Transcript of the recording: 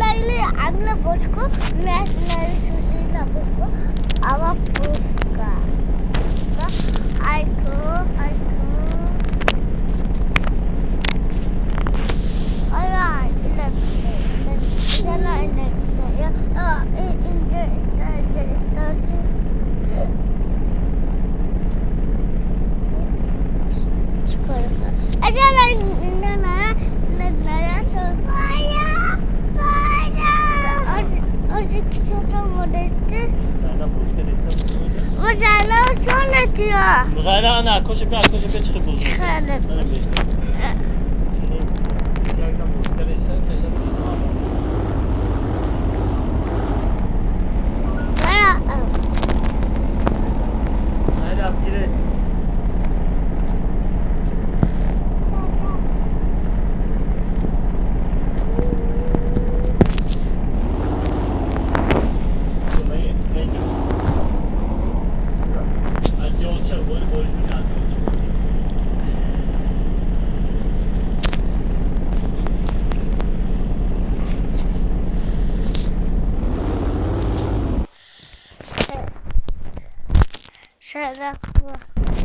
Angle puszku, na, na rzuci na puszku, a ma puszka. No, Ajku, ajku. Ala, ile, sana ile, ya, ya, i- ince isterce, küçük zaten modesti. Sana başka desem olacak. Bu sana sonra diyor. Bu sana ana koşup koşup çıkıp bulsun. Çıkarım. 我也在喝